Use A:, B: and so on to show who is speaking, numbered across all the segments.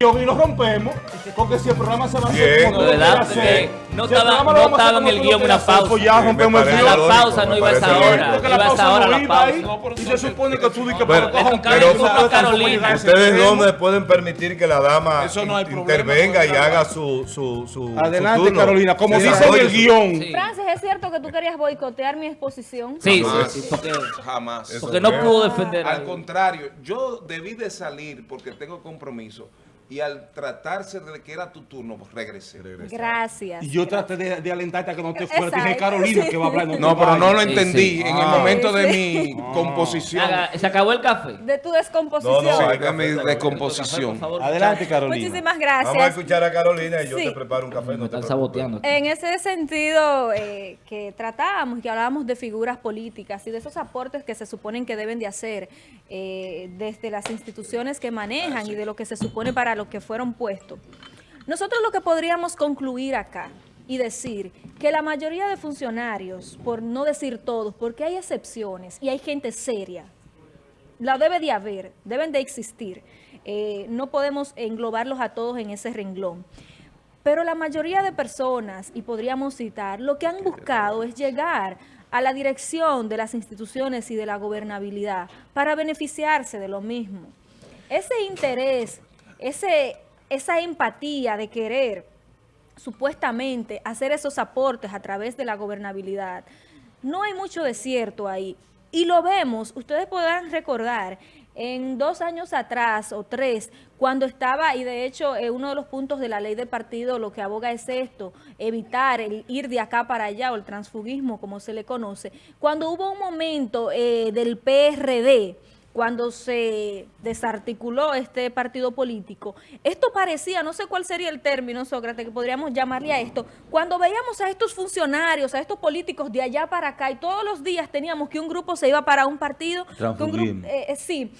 A: y lo rompemos, porque si el programa se va a hacer como lo
B: verdad,
A: hacer,
B: que no
A: si el
B: estaba- no
A: a
B: estaba en el
A: guion
B: una
A: hacer,
B: pausa.
A: Pues ya rompemos el.
B: La pausa no iba a esa hora. Iba a esa
A: no
B: la
A: iba ahí,
B: pausa.
A: y se supone que tú di que
C: Pero-
A: para coger
B: pero- Carolina.
C: ¿Ustedes dónde pueden permitir que la dama
A: Eso no hay
C: in-
A: problema,
C: intervenga y haga su, su, su
A: Adelante,
C: su turno?
A: Carolina, como
C: Sí,
A: dice en el
C: su-
A: guion.
B: Sí.
D: Francis, ¿es cierto que tú querías boicotear mi exposición?
B: Sí,
E: Jamás.
B: sí, porque,
E: Jamás.
B: Porque no pudo defender.
E: Al contrario, yo debí de salir porque tengo compromiso y al tratarse de que era tu turno, pues regresé.
D: Gracias.
A: Y yo traté de, de alentarte a que no te fuera. Dije, Carolina,
D: sí.
A: que va a hablar.
E: No, pero no lo.
B: Sí,
E: entendí
B: sí.
E: en el
A: Ah.
E: momento de
D: Sí.
E: mi composición.
B: Haga- ¿Se acabó el café?
D: De tu
C: No,
D: descomposición.
C: no,
E: Sí,
C: hay
E: de mi
C: café,
E: descomposición.
B: Por favor,
A: Adelante. Carolina.
D: Muchísimas
C: Vamos a
D: gracias.
C: escuchar a Carolina y yo
D: Sí.
C: te preparo un café.
B: Me
C: No
B: están saboteando.
D: En ese sentido eh, que tratábamos, que hablábamos de figuras políticas y de esos aportes que se suponen que deben de hacer eh, desde las instituciones que manejan y de lo que se supone para lo que fueron puestos. Nosotros lo que podríamos concluir acá y decir que la mayoría de funcionarios, por no decir todos, porque hay excepciones y hay gente seria, la debe de haber, deben de existir. Eh, no podemos englobarlos a todos en ese renglón. Pero la mayoría de personas, y podríamos citar, lo que han buscado es llegar a la dirección de las instituciones y de la gobernabilidad para beneficiarse de lo mismo. Ese interés, ese, esa empatía de querer supuestamente hacer esos aportes a través de la gobernabilidad, no hay mucho desierto ahí. Y lo vemos, ustedes podrán recordar, en dos años atrás o tres, cuando estaba, y de hecho eh, uno de los puntos de la ley de partido lo que aboga es esto, evitar el ir de acá para allá o el transfugismo como se le conoce, cuando hubo un momento eh, del PRD, cuando se desarticuló este partido político, esto parecía, no sé cuál sería el término, Sócrates, que podríamos llamarle a esto, cuando veíamos a estos funcionarios, a estos políticos de allá para acá, y todos los días teníamos que un grupo se iba para un partido, que un grupo, eh, eh, sí,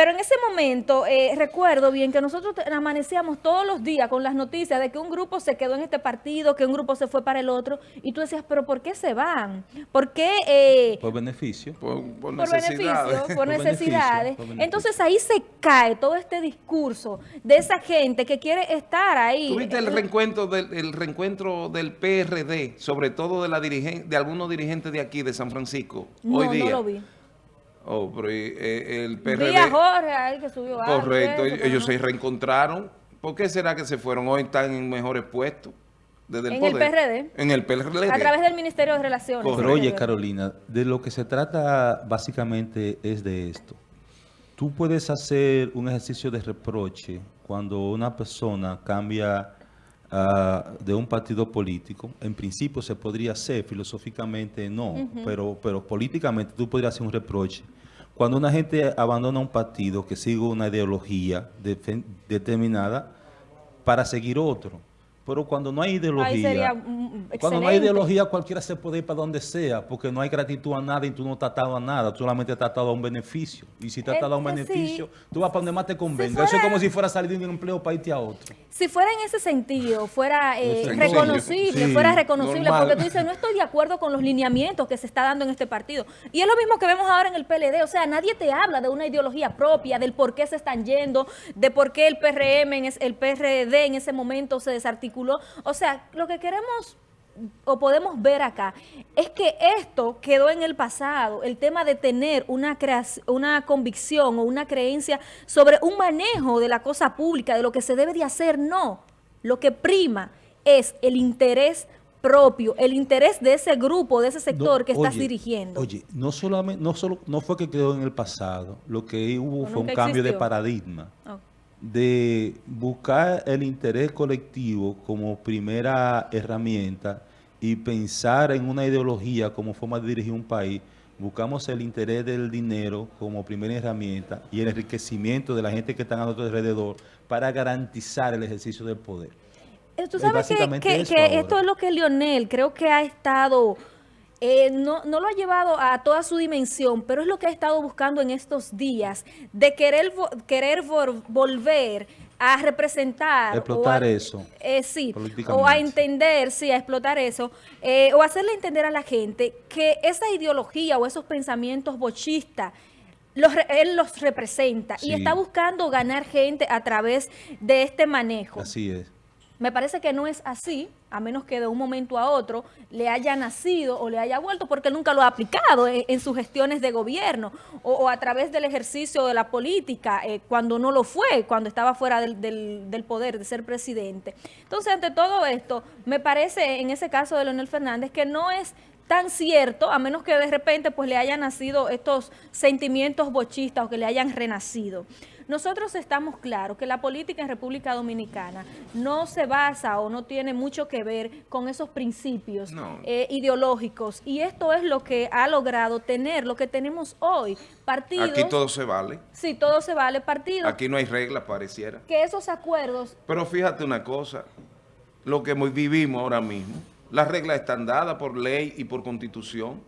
D: pero en ese momento, eh, recuerdo bien que nosotros amanecíamos todos los días con las noticias de que un grupo se quedó en este partido, que un grupo se fue para el otro, y tú decías, pero ¿por qué se van? ¿Por qué eh,
F: Por beneficio.
E: Por, por
D: por
E: necesidades.
D: beneficio, por
F: Por beneficio,
D: necesidades.
F: por beneficio.
D: Entonces ahí se cae todo este discurso de esa gente que quiere estar ahí.
E: ¿Tuviste el reencuentro del, el reencuentro del PRD, sobre todo de la dirigen, de algunos dirigentes de aquí, de San Francisco,
D: No,
E: hoy día?
D: no lo vi.
E: Oh, pero eh, el PRD...
D: Vi a Jorge ahí que subió algo,
E: Correcto, ellos se reencontraron. ¿Por qué será que se fueron? Hoy están en mejores puestos. Desde el
D: En el. PRD.
E: En el PRD.
D: A través del Ministerio de Relaciones.
E: Correcto.
F: Pero oye. Carolina, de lo que se trata básicamente es de esto. Tú puedes hacer un ejercicio de reproche cuando una persona cambia ah, de un partido político. En principio se podría hacer, filosóficamente no, pero, pero políticamente tú podrías hacer un reproche. Cuando una gente abandona un partido que sigue una ideología determinada para seguir otro. Pero cuando no hay ideología...
D: Sería mm,
F: Cuando no hay ideología, cualquiera se puede ir para donde sea, porque no hay gratitud a nada y tú no estás atado a nada, tú solamente estás atado a un beneficio. Y si estás atado a un
D: sí.
F: beneficio, tú vas para donde más te convenga.
D: fuera-
F: Eso es como si fuera a salir de un empleo para irte a otro.
D: Si fuera en ese sentido, fuera eh, reconocible,
F: sí,
D: fuera reconocible,
E: normal.
D: porque tú dices, no estoy de acuerdo con los lineamientos que se está dando en este partido. Y es lo mismo que vemos ahora en el PLD, o sea, nadie te habla de una ideología propia, del por qué se están yendo, de por qué el PRM, el PRD en ese momento se desarticuló. O sea, lo que queremos o podemos ver acá es que esto quedó en el pasado, el tema de tener una, una convicción o una creencia sobre un manejo de la cosa pública, de lo que se debe de hacer, no. Lo que prima es el interés propio, el interés de ese grupo, de ese sector
F: No,
D: que estás
F: oye,
D: dirigiendo.
F: Oye, no solamente, no solo, no fue que quedó en el pasado, lo que hubo fue un cambio de paradigma. De buscar el interés colectivo como primera herramienta y pensar en una ideología como forma de dirigir un país, buscamos el interés del dinero como primera herramienta y el enriquecimiento de la gente que está a nuestro alrededor para garantizar el ejercicio del poder.
D: Eh, Tú
F: Es
D: sabes que, esto es lo que Lionel creo que ha estado, eh, no, no lo ha llevado a toda su dimensión, pero es lo que ha estado buscando en estos días, de querer, vo- querer vol- volver a representar.
F: Explotar
D: o a-
F: eso,
D: eh, sí, o a entender, sí, a explotar eso, eh, o hacerle entender a la gente que esa ideología o esos pensamientos bochistas los él los representa
F: Sí.
D: y está buscando ganar gente a través de este manejo.
F: Así es.
D: Me parece que no es así, a menos que de un momento a otro le haya nacido o le haya vuelto, porque nunca lo ha aplicado en, sus gestiones de gobierno o, o a través del ejercicio de la política, eh, cuando no lo fue, cuando estaba fuera del, del- del poder de ser presidente. Entonces, ante todo esto, me parece, en ese caso de Leonel Fernández, que no es tan cierto, a menos que de repente pues le hayan nacido estos sentimientos bochistas o que le hayan renacido. Nosotros estamos claros que la política en República Dominicana no se basa o no tiene mucho que ver con esos principios
E: No.
D: eh, ideológicos y esto es lo que ha logrado tener lo que tenemos hoy, partidos,
E: Aquí todo se vale.
D: sí, todo se vale, partidos,
E: Aquí no hay reglas, pareciera.
D: que esos acuerdos
E: Pero fíjate una cosa, lo que vivimos ahora mismo, las reglas están dadas por ley y por constitución.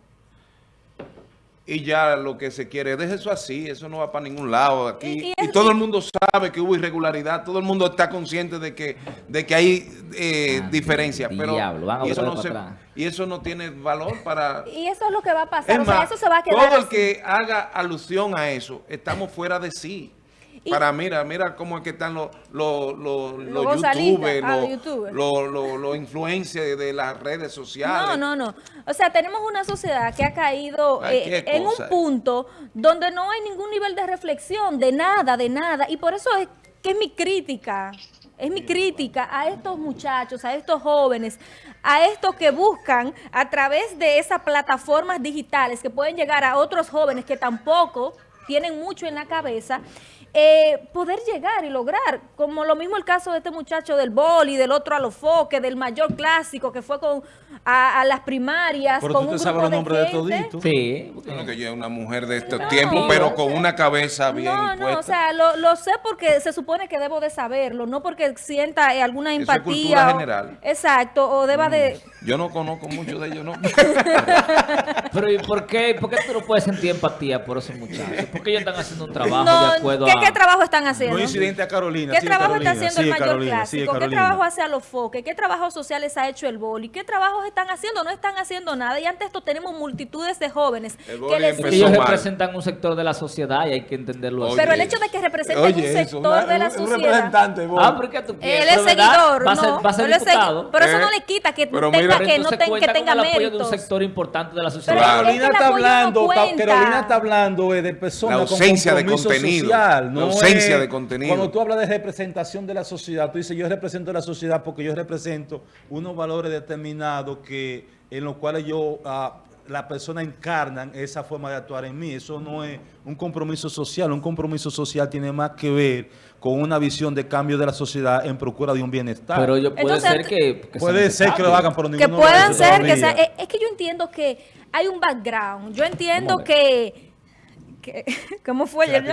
E: Y ya lo que se quiere, deje eso así, eso no va para ningún lado aquí.
D: Y-
E: Y,
D: y es-
E: todo el mundo sabe que hubo irregularidad, todo el mundo está consciente de que, de que hay eh,
B: Ah,
E: diferencias, pero
B: diablo, van a
E: y, eso
B: volver
E: no se- y eso no tiene valor para...
D: y eso es lo que va a pasar,
E: Es
D: o sea,
E: más,
D: eso se va a quedar
E: todo el
D: así.
E: que haga alusión a eso, estamos fuera de sí.
D: Y-
E: Para, mira, mira cómo es que están los, los, los, youtubers,
D: ah,
E: los,
D: los
E: influencers de las redes sociales.
D: No, no, no. O sea, tenemos una sociedad que ha caído eh, en un punto donde no hay ningún nivel de reflexión, de nada, de nada. Y por eso es que es mi crítica, es mi crítica a estos muchachos, a estos jóvenes, a estos que buscan a través de esas plataformas digitales que pueden llegar a otros jóvenes que tampoco tienen mucho en la cabeza, eh, poder llegar y lograr, como lo mismo el caso de este muchacho del boli, del otro a los foques, del mayor clásico que fue con a, a las primarias,
F: Pero
D: con
F: tú
D: un
F: te sabes los nombres de
D: gente.
F: toditos.
B: Sí. porque-
E: Bueno, que yo es una mujer de estos
D: No.
E: tiempos, pero con una cabeza bien
D: No, no, o sea, lo, lo sé porque se supone que debo de saberlo, no porque sienta eh, alguna
E: Eso es
D: empatía.
E: cultura
D: o-
E: general.
D: Exacto, o deba de...
E: Yo no conozco mucho de ellos, ¿no?
B: Pero ¿y por qué, por qué tú no puedes sentir empatía por esos muchachos? Porque ellos están haciendo un trabajo
D: No,
B: de acuerdo
D: ¿qué,
B: a...
D: qué trabajo están haciendo?
F: No incidente a Carolina.
D: ¿Qué
F: sigue
D: trabajo
F: Carolina,
D: está haciendo el mayor
F: Carolina,
D: clásico? ¿Qué trabajo hace a los foques? ¿Qué trabajos sociales ha hecho el boli? ¿Qué trabajos están haciendo? No están haciendo nada. Y ante esto tenemos multitudes de jóvenes
E: El
D: que
E: boli
D: les
B: Ellos
E: mal.
B: representan un sector de la sociedad y hay que entenderlo así.
D: Pero el hecho de que representen
E: Oye,
D: un sector
E: una-
D: de la
E: un- un
D: sociedad...
E: representante, vos.
B: Ah, ¿por qué tú quieres?
D: Él es seguidor,
B: va a ser,
D: no.
B: va a ser
D: segui-
B: diputado.
D: pero eso
E: Eh,
D: no le quita que
E: pero
D: tenga,
E: mira-
B: Pero
D: que no ten- que tenga
B: con el apoyo de un sector importante de la sociedad.
D: Pero
F: Carolina está
D: no
F: hablando. Carolina está hablando de personas con
E: de
F: compromiso
E: contenido.
F: social, no
E: ausencia
F: es-
E: de contenido.
F: Cuando tú hablas de representación de la sociedad, tú dices yo represento a la sociedad porque yo represento unos valores determinados que en los cuales yo ah, la persona encarnan esa forma de actuar en mí. Eso no es un compromiso social. Un compromiso social tiene más que ver con una visión de cambio de la sociedad en procura de un bienestar.
B: Pero yo puede
D: Entonces,
B: ser que... que
F: Puede
B: se
F: ser que lo hagan, pero
D: que
F: ninguno lo
D: puedan ser, que sea, es, es que yo entiendo que hay un background, yo entiendo
F: ¿Cómo
D: que, que- ¿cómo fue ayer?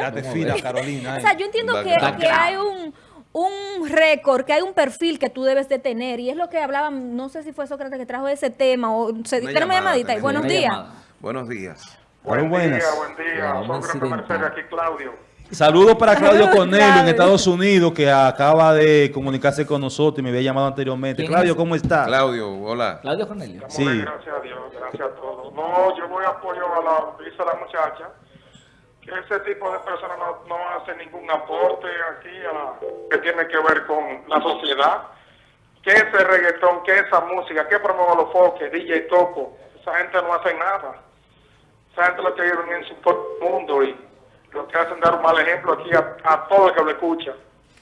F: Carolina.
D: O sea,
F: eh.
D: yo entiendo que, que hay un, un récord, que hay un perfil que tú debes de tener, y es lo que hablaban, no sé si fue Sócrates que trajo ese tema, o se,
E: Una
D: tenemos
E: llamada
D: llamadita
E: tenemos.
D: buenos
B: Una
D: días.
B: llamada.
E: Buenos días.
G: Buen
F: buenas.
G: día, buen día. Sócrates. Mercedes, aquí Claudio.
F: Saludos para Claudio Cornelio en. Estados Unidos, que acaba de comunicarse con nosotros y me había llamado anteriormente.
B: ¿Quién
F: Claudio? ¿cómo está?
E: Claudio, hola.
B: Claudio Cornelio.
G: Estamos
F: Sí.
G: bien, gracias a Dios, gracias a todos. No, yo voy a apoyo a la dice la muchacha, ese tipo de personas no, no hacen ningún aporte aquí a la, que tiene que ver con la sociedad. ¿Qué es ese reggaetón? ¿Qué es esa música? ¿Qué promueve los foques? DJ Toco. Esa gente no hace nada. Esa gente lo que vive en su el mundo y lo que hacen dar un mal ejemplo aquí a, a todo el que lo escucha.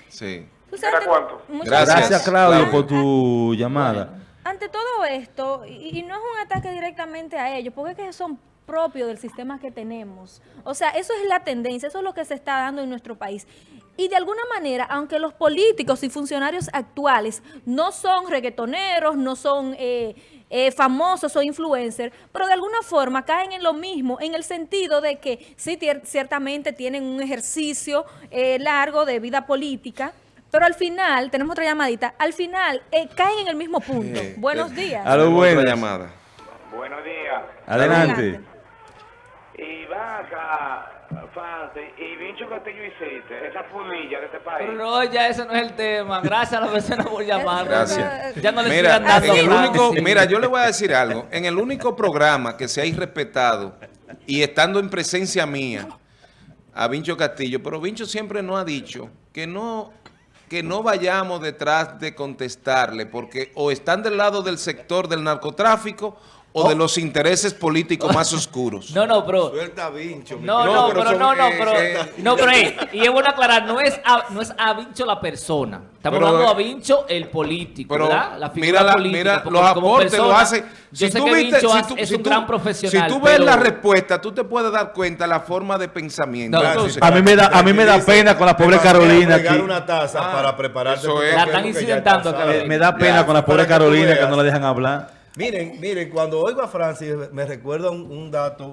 E: Sí.
D: Tú sabes
G: ¿Era
D: que-
G: cuánto?
E: Gracias.
F: Gracias, Claudio,
E: Claudio.
F: por tu llamada.
D: ante todo esto, y, y no es un ataque directamente a ellos, porque es que son propios del sistema que tenemos. O sea, eso es la tendencia, eso es lo que se está dando en nuestro país. Y de alguna manera, aunque los políticos y funcionarios actuales no son reggaetoneros, no son eh, eh, famosos o influencers, pero de alguna forma caen en lo mismo, en el sentido de que sí, ciertamente tienen un ejercicio eh, largo de vida política, pero al final, tenemos otra llamadita, al final eh, caen en el mismo punto. Buenos días.
E: Tenemos
F: buenas.
E: otra llamada.
H: Buenos días.
F: Adelante.
H: Va acá, Fancy, y Vincho Castillo hiciste, esa pulilla de este país.
B: Pero no, ya ese no es el tema. Gracias a la persona por llamar.
E: Gracias.
B: Ya no le
E: Mira,
B: dando
E: en el único, mira, yo le voy a decir algo. En el único programa que se ha irrespetado y estando en presencia mía, a Vincho Castillo, pero Vincho siempre nos ha dicho que no, que no vayamos detrás de contestarle, porque o están del lado del sector del narcotráfico o de los intereses políticos más oscuros.
B: No, no, pero...
C: Suelta vincho.
B: No,
E: No,
B: no,
E: pero
B: no, no, pero...
E: eh,
B: No, pero eh, y es bueno aclarar, no es a, no es a Vincho la persona. Estamos
E: Pero,
B: hablando
E: eh,
B: a Vincho el político,
E: Pero
B: ¿verdad? La figura
E: mira, la-
B: política.
E: mira
B: porque
E: los aportes lo hace.
B: Yo sé que Vincho es un gran profesional,
E: Si tú ves
B: pero-
E: la respuesta, tú te puedes dar cuenta la forma de pensamiento.
B: No,
E: Entonces,
F: A mí me da, a mí me da pena con la pobre Carolina aquí.
C: una taza
E: Ah,
C: para prepararte.
B: La están incidentando.
F: Me, da pena con la pobre Carolina que no la dejan hablar.
C: Miren, miren, cuando oigo a Francis me recuerda un, un dato,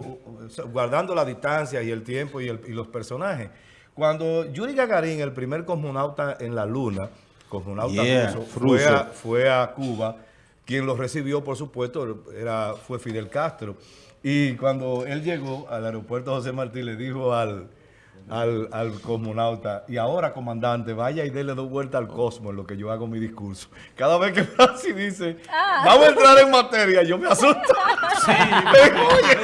C: guardando la distancia y el tiempo y, el- y los personajes. Cuando Yuri Gagarin, el primer cosmonauta en la Luna, cosmonauta
F: Yeah,
C: ruso, fue a, fue a Cuba, quien lo recibió, por supuesto, era, fue Fidel Castro. Y cuando él llegó al aeropuerto José Martí, le dijo al, al, al cosmonauta, y ahora, comandante, vaya y dele dos vueltas al cosmos en lo que yo hago mi discurso. Cada vez que Francis dice,
D: Ah.
C: vamos a entrar en materia, yo me asusto. Digo, "Oye,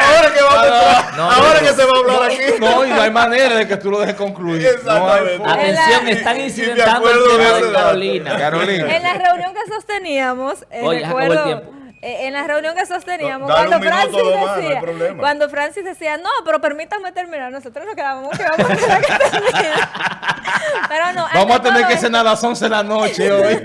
C: ahora que vamos a entrar,
B: no,
C: ahora
B: no.
C: que se va a hablar aquí.
A: No, y no hay manera de que tú lo dejes concluir.
C: Exactamente.
B: Atención, están incidentando el
C: acuerdo de
B: tema de
C: dato.
B: Carolina.
E: Carolina.
D: En la reunión que sosteníamos, eh,
B: Oye,
D: recuerdo,
B: tiempo.
D: En la reunión que sosteníamos,
C: No, dale
D: cuando Francis
C: más, no
D: decía,
C: problema.
D: cuando Francis decía, no, pero permítame terminar, nosotros nos quedábamos que vamos a tener que terminar. Pero no,
A: Vamos a tener que
D: esto-
A: cenar a las 11 de la noche hoy.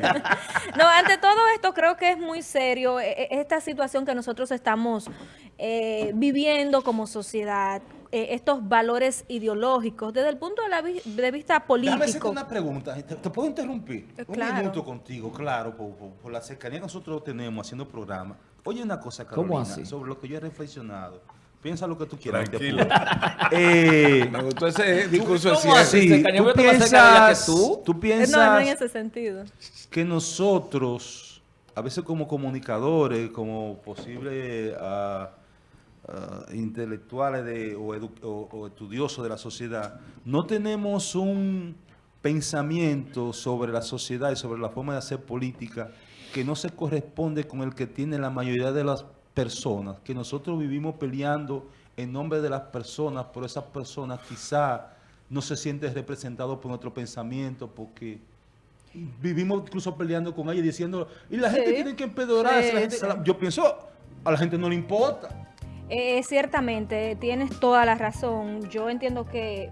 D: no, ante todo esto creo que es muy serio eh, eh, esta situación que nosotros estamos eh, viviendo como sociedad, eh, estos valores ideológicos desde el punto de, la vi- de vista
A: Déjame hacerte
D: político.
A: una pregunta. ¿Te, te puedo interrumpir?
D: Eh,
A: Un
D: claro.
A: minuto contigo, claro, por, por- por la cercanía que nosotros tenemos haciendo programa. Oye, una cosa,
B: ¿Cómo
A: Carolina,
B: así?
A: sobre lo que yo he reflexionado. Piensa lo que tú quieras. Eh,
E: Me gustó ese discurso
B: ¿Cómo
E: cierre.
B: así?
F: tú piensas,
B: tú.
F: tú
D: Eh,
F: piensas
D: No, no en ese sentido.
F: que nosotros, a veces como comunicadores, como posibles ah, ah, intelectuales de- o, o- o estudiosos de la sociedad, no tenemos un pensamiento sobre la sociedad y sobre la forma de hacer política que no se corresponde con el que tiene la mayoría de las personas, que nosotros vivimos peleando en nombre de las personas, pero esas personas quizá no se sienten representados por nuestro pensamiento, porque vivimos incluso peleando con ella y diciendo, y la gente
D: Sí.
F: tiene que empedorarse,
D: sí.
F: yo pienso, a la gente no le importa.
D: Eh, ciertamente, tienes toda la razón. Yo entiendo que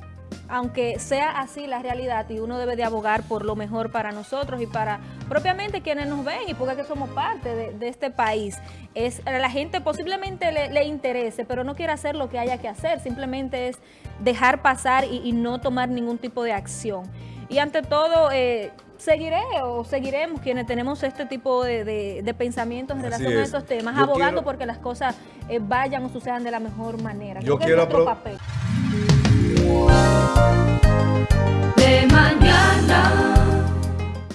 D: aunque sea así la realidad y uno debe de abogar por lo mejor para nosotros y para propiamente quienes nos ven y porque que somos parte de, este país, es a la gente posiblemente le, le interese, pero no quiere hacer lo que haya que hacer, simplemente es dejar pasar y, y no tomar ningún tipo de acción. Y ante todo, eh, seguiré o seguiremos quienes tenemos este tipo de, de, pensamientos en relación a estos temas, abogando porque las cosas eh, vayan o sucedan de la mejor manera.
C: Yo quiero
D: papel.
C: De
D: mañana.